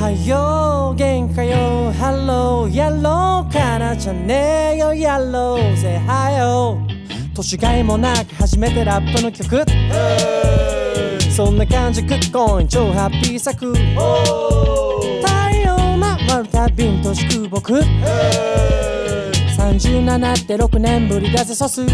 はよう元気かよ。ハローやろうからじゃねえよやろうぜ。はよ年がいもなく初めてラップの曲。そんな感じクッコイン超ハッピー作。太陽回るたびに年食う僕37って6年ぶりだぜソス。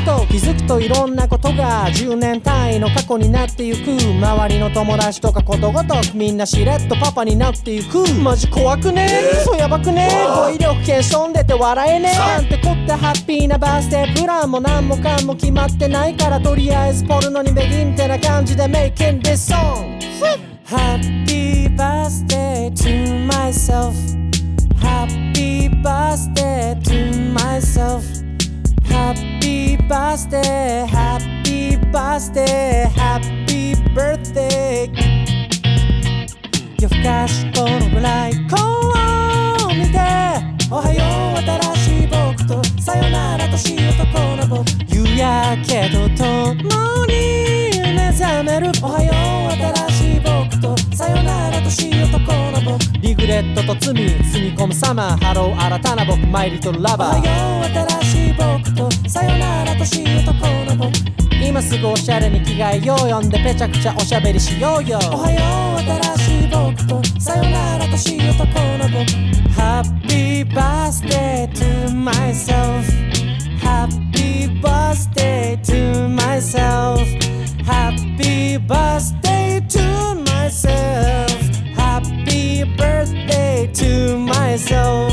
ふと気づくといろんなことが10年単位の過去になってゆく周りの友達とかことごとくみんなしれっとパパになってゆく。マジ怖くね。そうやばくね。語彙力検証んでて笑えねえ。なんてこってハッピーなバースデープランも何もかも決まってないからとりあえずポルノにベギンってな感じで Making this song Happy birthday to myself. Happy birthday to myself birthday Happy birthday Happy birthday 夜更かしこのぐらいこう見ておはよう新しい僕とさよなら年男の僕夕焼けとともに目覚めるおはよう新しい僕とさよなら年男の僕リグレットと罪包み込むサマーハロー新たな僕マイリトルラバーおはよう新しい今すぐおしゃれに着替えようよんでぺちゃくちゃおしゃべりしようよおはよう新しい僕とさよなら年男の僕 Happy birthday to myself Happy birthday to myself Happy birthday to myself Happy birthday to myself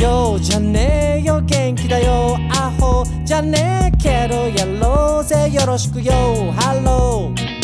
ようじゃねえよ元気だよアホじゃねえけどやろうよろしくよ。ハロー